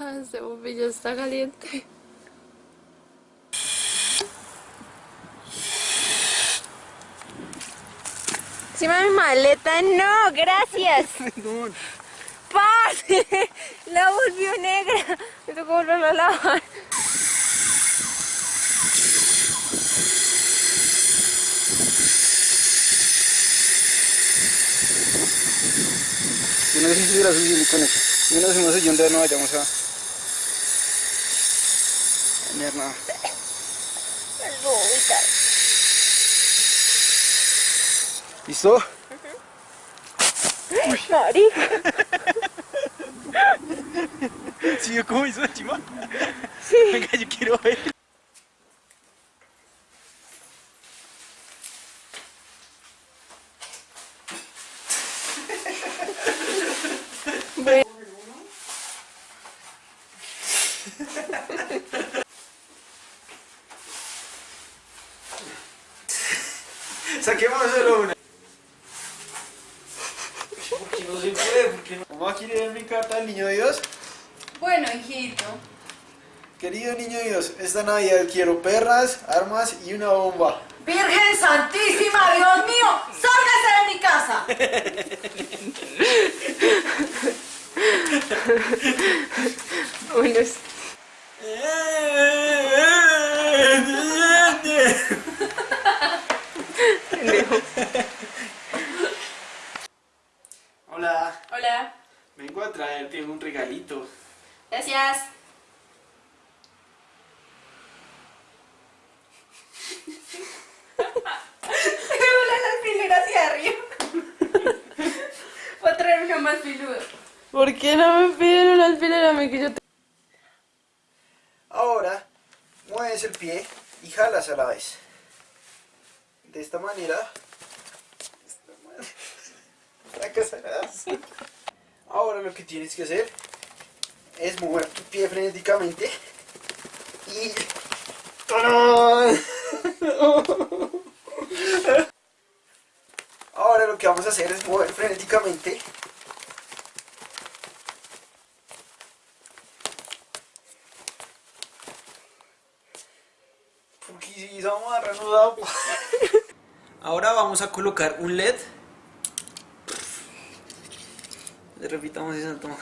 Este bombillo está caliente. Encima de mi maleta, no, gracias. ¡Pase! La volvió negra. Me tocó volverla a lavar. Yo no sé si hubiera subido con eso. Yo no sé no sé dónde no vayamos a... Mirna. Isso? Uhum. Mari? Tinha com isso, Timó? Sim. Vem cá, eu quero ver. Saquemos solo una. Porque no se puede, porque no. Mamá quiere ver mi carta del niño Dios. Bueno, hijito. Querido niño Dios, esta Navidad quiero perras, armas y una bomba. Virgen Santísima, Dios mío, sálgase de mi casa. Bueno, Voy a traer una más piluda. ¿Por qué no me piden una alfiler a mí que yo te... Ahora, mueves el pie y jalas a la vez. De esta manera. de esta manera, fracasarás. Ahora lo que tienes que hacer es mover tu pie frenéticamente y... ¡Tarán! Ahora lo que vamos a hacer es mover frenéticamente. Ahora vamos a colocar un LED. Repitamos esa toma.